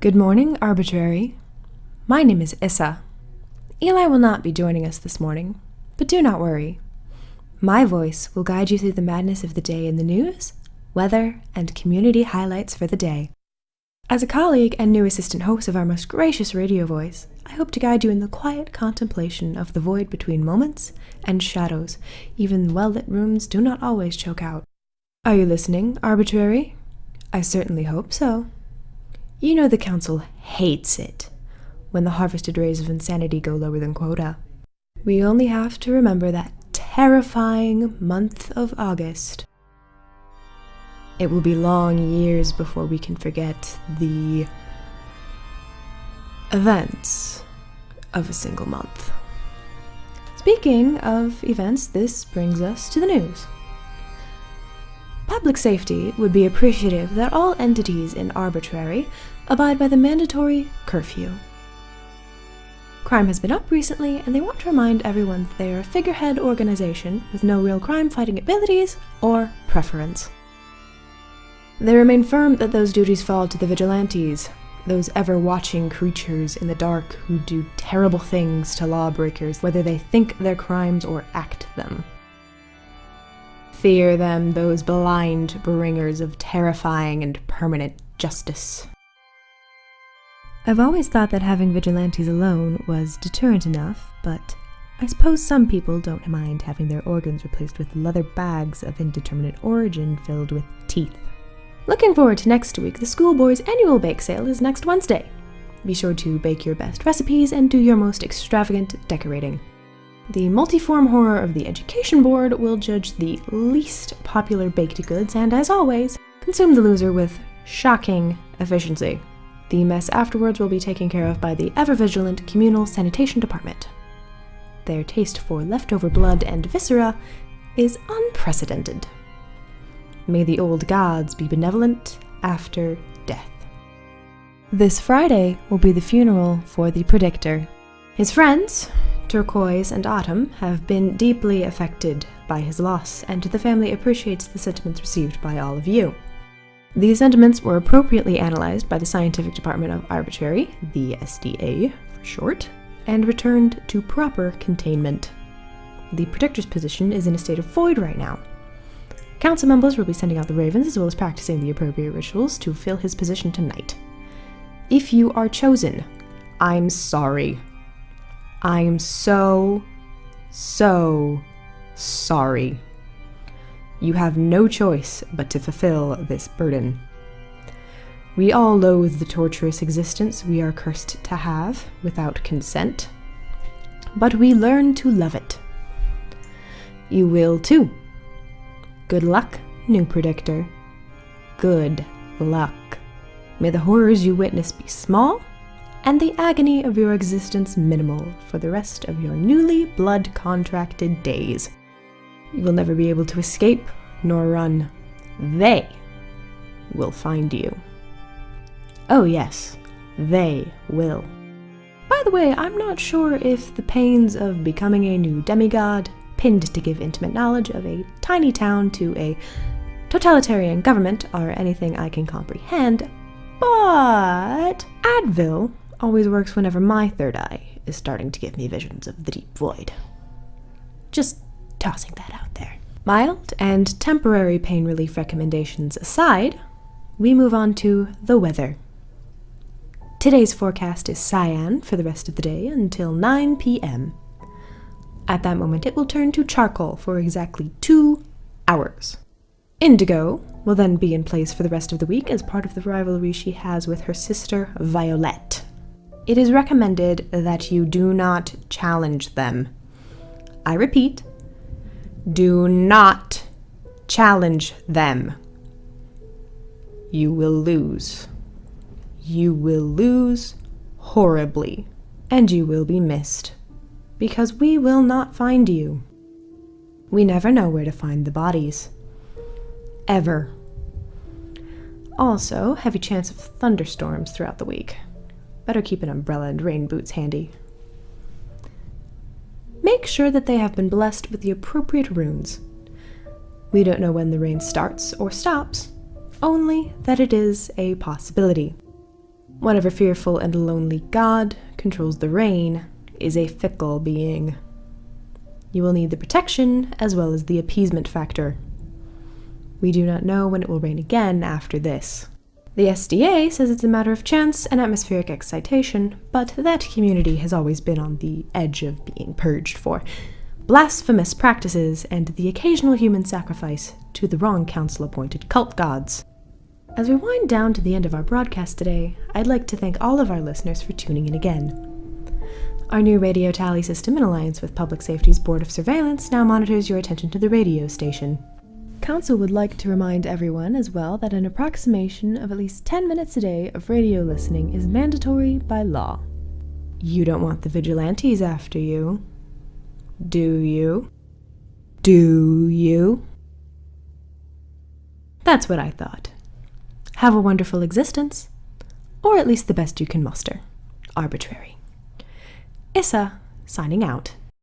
Good morning, Arbitrary. My name is Issa. Eli will not be joining us this morning, but do not worry. My voice will guide you through the madness of the day in the news, weather, and community highlights for the day. As a colleague and new assistant host of our most gracious radio voice, I hope to guide you in the quiet contemplation of the void between moments and shadows, even well lit rooms do not always choke out. Are you listening, Arbitrary? I certainly hope so. You know the Council hates it when the harvested rays of insanity go lower than quota. We only have to remember that terrifying month of August. It will be long years before we can forget the events of a single month. Speaking of events, this brings us to the news. Public safety would be appreciative that all entities in arbitrary abide by the mandatory curfew. Crime has been up recently, and they want to remind everyone that they are a figurehead organization with no real crime fighting abilities or preference. They remain firm that those duties fall to the vigilantes, those ever watching creatures in the dark who do terrible things to lawbreakers, whether they think their crimes or act them. Fear them, those blind bringers of terrifying and permanent justice. I've always thought that having vigilantes alone was deterrent enough, but I suppose some people don't mind having their organs replaced with leather bags of indeterminate origin filled with teeth. Looking forward to next week, the schoolboys' annual bake sale is next Wednesday. Be sure to bake your best recipes and do your most extravagant decorating. The multiform horror of the Education Board will judge the least popular baked goods and, as always, consume the loser with shocking efficiency. The mess afterwards will be taken care of by the ever vigilant Communal Sanitation Department. Their taste for leftover blood and viscera is unprecedented. May the old gods be benevolent after death. This Friday will be the funeral for the Predictor. His friends, Turquoise and Autumn, have been deeply affected by his loss, and the family appreciates the sentiments received by all of you. These sentiments were appropriately analyzed by the Scientific Department of Arbitrary, the SDA for short, and returned to proper containment. The Protector's position is in a state of void right now, Council members will be sending out the ravens as well as practicing the appropriate rituals to fill his position tonight. If you are chosen, I'm sorry. I'm so, so sorry. You have no choice but to fulfill this burden. We all loathe the torturous existence we are cursed to have without consent, but we learn to love it. You will too Good luck, new predictor. Good luck. May the horrors you witness be small, and the agony of your existence minimal for the rest of your newly blood contracted days. You will never be able to escape nor run. They will find you. Oh, yes, they will. By the way, I'm not sure if the pains of becoming a new demigod pinned to give intimate knowledge of a tiny town to a totalitarian government are anything I can comprehend, but Advil always works whenever my third eye is starting to give me visions of the deep void. Just tossing that out there. Mild and temporary pain relief recommendations aside, we move on to the weather. Today's forecast is cyan for the rest of the day until 9 p.m. At that moment, it will turn to charcoal for exactly two hours. Indigo will then be in place for the rest of the week as part of the rivalry she has with her sister Violet. It is recommended that you do not challenge them. I repeat, do not challenge them. You will lose. You will lose horribly, and you will be missed because we will not find you. We never know where to find the bodies. Ever. Also, heavy chance of thunderstorms throughout the week. Better keep an umbrella and rain boots handy. Make sure that they have been blessed with the appropriate runes. We don't know when the rain starts or stops, only that it is a possibility. Whatever fearful and lonely god controls the rain is a fickle being. You will need the protection as well as the appeasement factor. We do not know when it will rain again after this. The SDA says it's a matter of chance and atmospheric excitation, but that community has always been on the edge of being purged for blasphemous practices and the occasional human sacrifice to the wrong council appointed cult gods. As we wind down to the end of our broadcast today, I'd like to thank all of our listeners for tuning in again. Our new radio tally system, in alliance with Public Safety's Board of Surveillance, now monitors your attention to the radio station. Council would like to remind everyone as well that an approximation of at least 10 minutes a day of radio listening is mandatory by law. You don't want the vigilantes after you, do you? Do you? That's what I thought. Have a wonderful existence, or at least the best you can muster. Arbitrary. Issa, signing out.